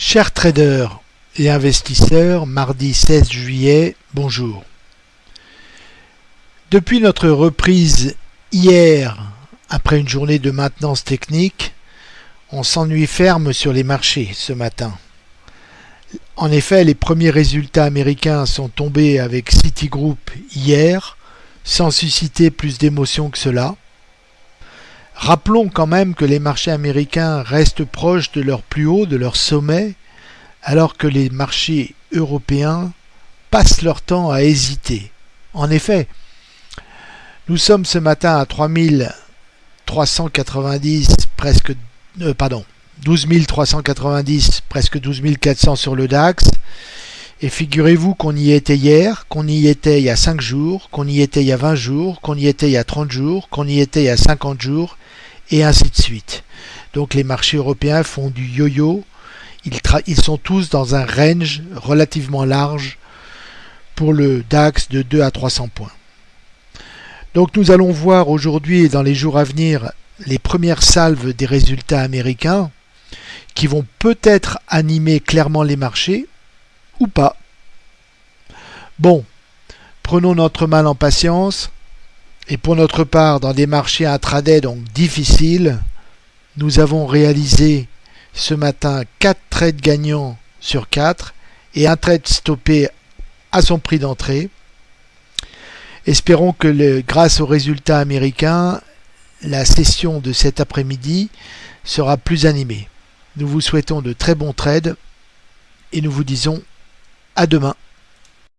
Chers traders et investisseurs, mardi 16 juillet, bonjour. Depuis notre reprise hier, après une journée de maintenance technique, on s'ennuie ferme sur les marchés ce matin. En effet, les premiers résultats américains sont tombés avec Citigroup hier, sans susciter plus d'émotion que cela. Rappelons quand même que les marchés américains restent proches de leur plus haut, de leur sommet, alors que les marchés européens passent leur temps à hésiter. En effet, nous sommes ce matin à 3390, presque, euh, pardon, 12 390, presque 12 400 sur le DAX. Et figurez-vous qu'on y était hier, qu'on y était il y a 5 jours, qu'on y était il y a 20 jours, qu'on y était il y a 30 jours, qu'on y était il y a 50 jours, et ainsi de suite. Donc les marchés européens font du yo-yo, ils, ils, sont tous dans un range relativement large pour le DAX de 2 à 300 points. Donc nous allons voir aujourd'hui et dans les jours à venir les premières salves des résultats américains qui vont peut-être animer clairement les marchés ou pas. Bon, prenons notre mal en patience et pour notre part, dans des marchés intraday donc difficiles, nous avons réalisé ce matin 4 trades gagnants sur 4 et un trade stoppé à son prix d'entrée. Espérons que grâce aux résultats américains, la session de cet après-midi sera plus animée. Nous vous souhaitons de très bons trades et nous vous disons à demain.